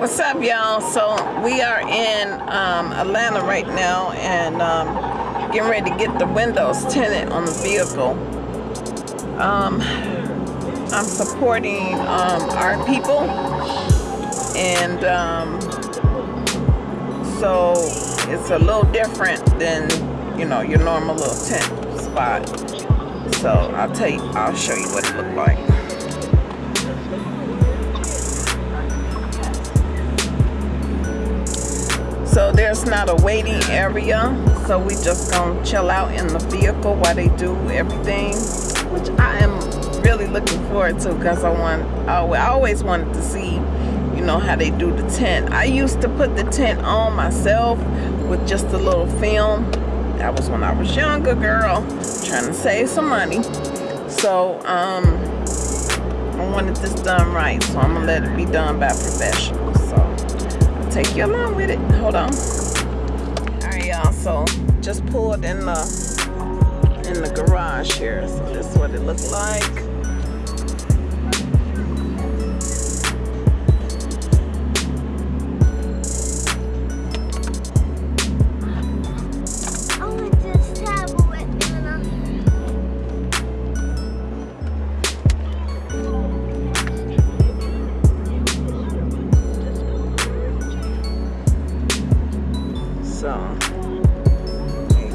What's up, y'all? So we are in um, Atlanta right now and um, getting ready to get the windows tinted on the vehicle. Um, I'm supporting um, our people and um, so it's a little different than you know your normal little tent spot. So I'll tell you, I'll show you what it looked like. So there's not a waiting area. So we just gonna chill out in the vehicle while they do everything, which I am really looking forward to because I want, I always wanted to see, you know, how they do the tent. I used to put the tent on myself with just a little film. That was when I was younger, girl, trying to save some money. So, um, I wanted this done right, so I'm gonna let it be done by professionals take you along with it. Hold on. Alright y'all, so just pulled in the in the garage here. So this is what it looks like.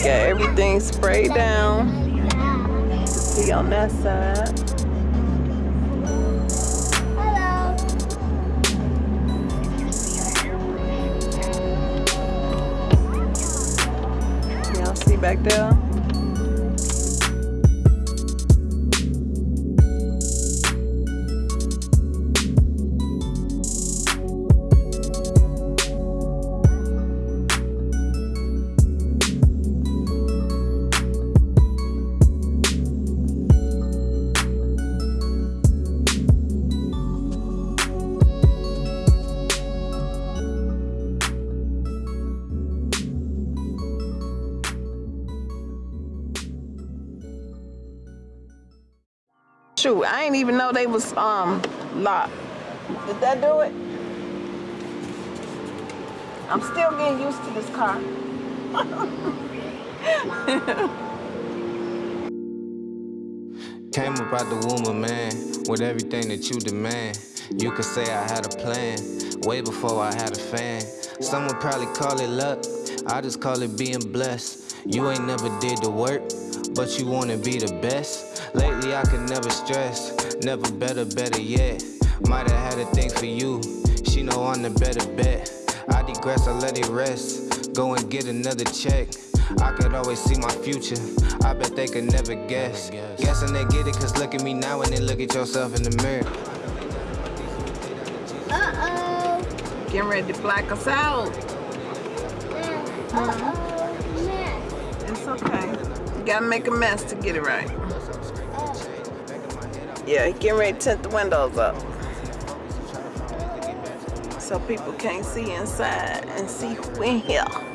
got everything sprayed down. See on that side. Y'all see back there. Shoot, I didn't even know they was um locked. Did that do it? I'm still getting used to this car. Came about the womb of man with everything that you demand. You could say I had a plan way before I had a fan. Some would probably call it luck. I just call it being blessed. You ain't never did the work, but you wanna be the best. Lately I could never stress, never better, better yet. Might have had a thing for you, she know I'm the better bet. I digress, I let it rest, go and get another check. I could always see my future, I bet they could never guess. Guessing they get it, cause look at me now and then look at yourself in the mirror. Uh-oh. Getting ready to black us out. Uh-oh. It's okay. You gotta make a mess to get it right. Yeah, he getting ready to tint the windows up. So people can't see inside and see who in here.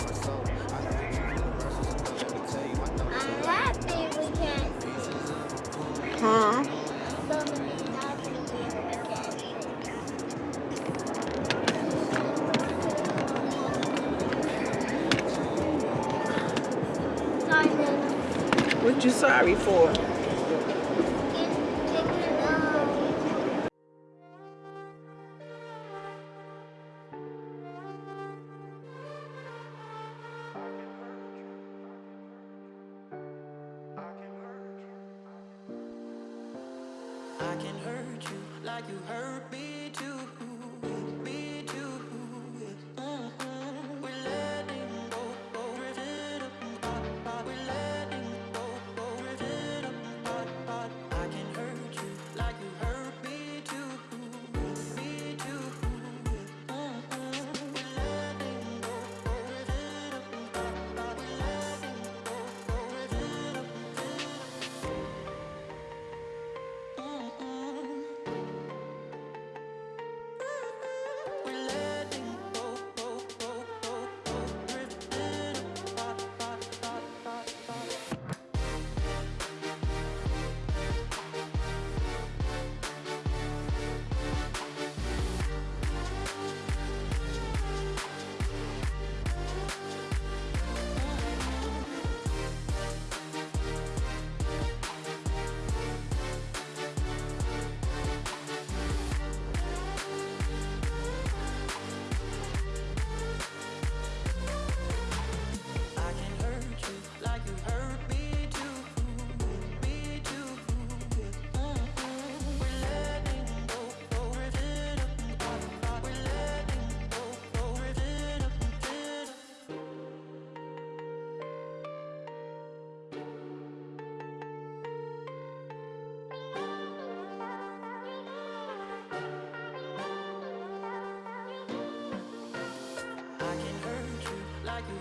you sorry for? I can hurt you like you hurt me too.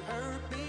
hurt me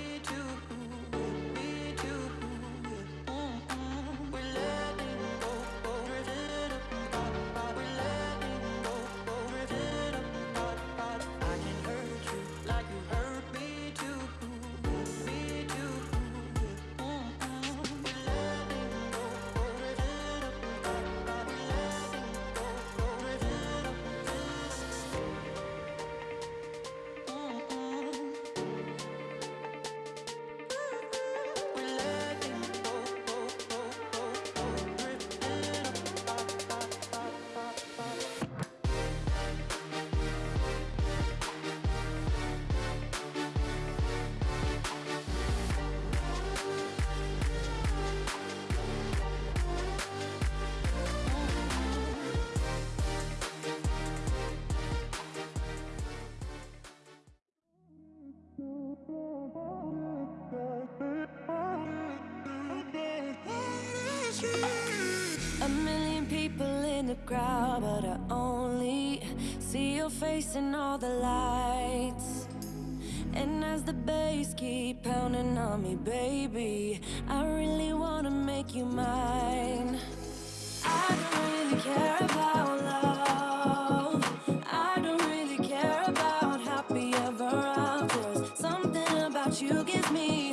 crowd, but I only see your face in all the lights. And as the bass keep pounding on me, baby, I really wanna make you mine. I don't really care about love. I don't really care about happy ever afters. Something about you gives me.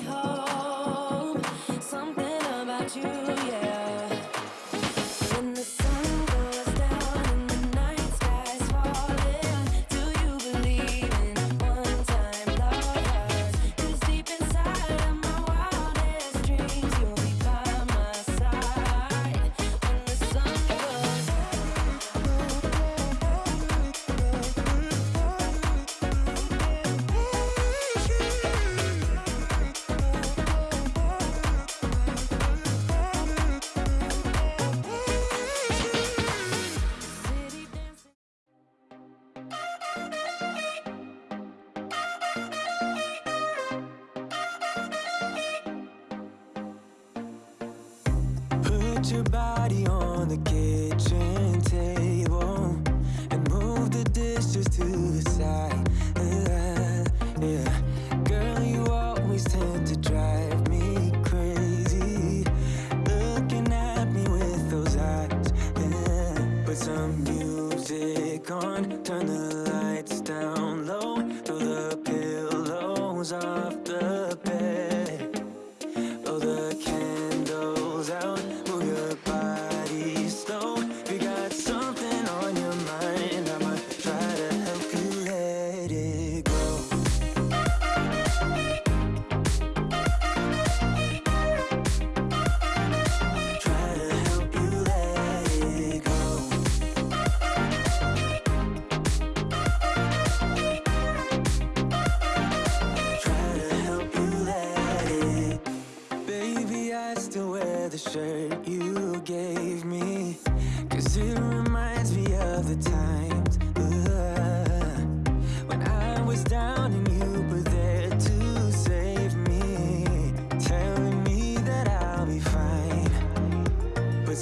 Got your body on the kitchen.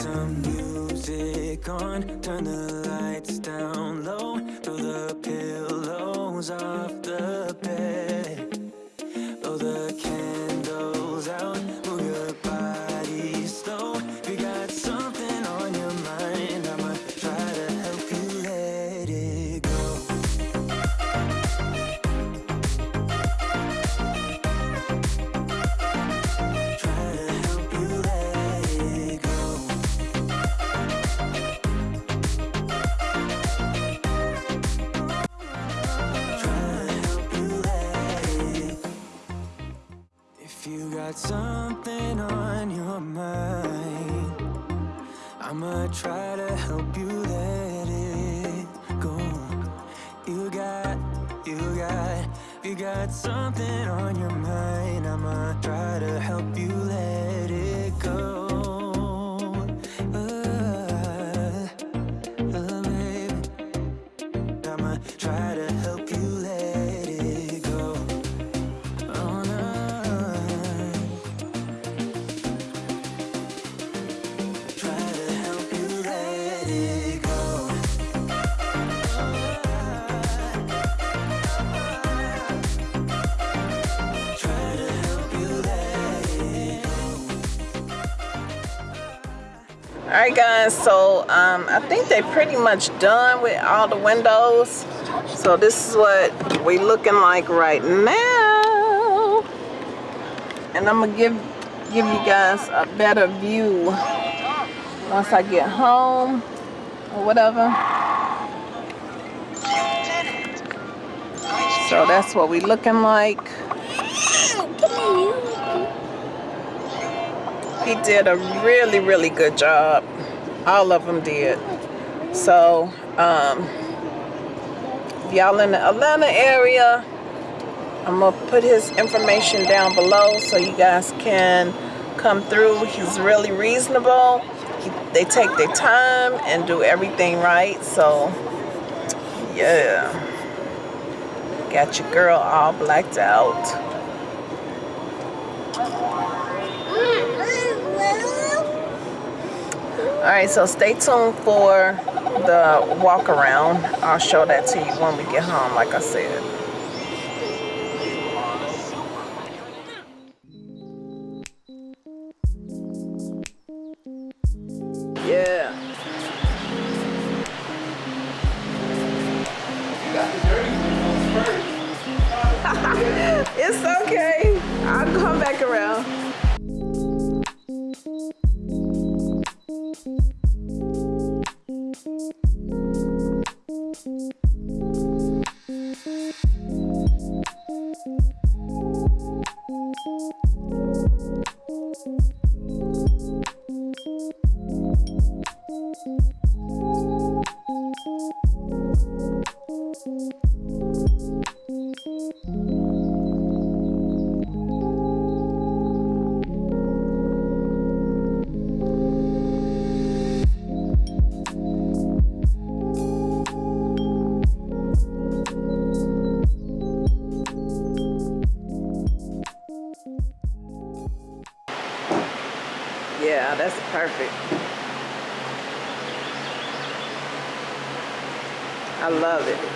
some music on. Turn the lights down low. Throw the pillows off the bed. You got something on your mind I'ma try to help you let it right, guys, so um, I think they're pretty much done with all the windows. So this is what we looking like right now. And I'm gonna give give you guys a better view once I get home or whatever. So that's what we looking like. He did a really, really good job. All of them did. So, um, y'all in the Atlanta area, I'm gonna put his information down below so you guys can come through. He's really reasonable. He, they take their time and do everything right. So, yeah. Got your girl all blacked out. All right, so stay tuned for the walk around. I'll show that to you when we get home, like I said. Perfect. I love it.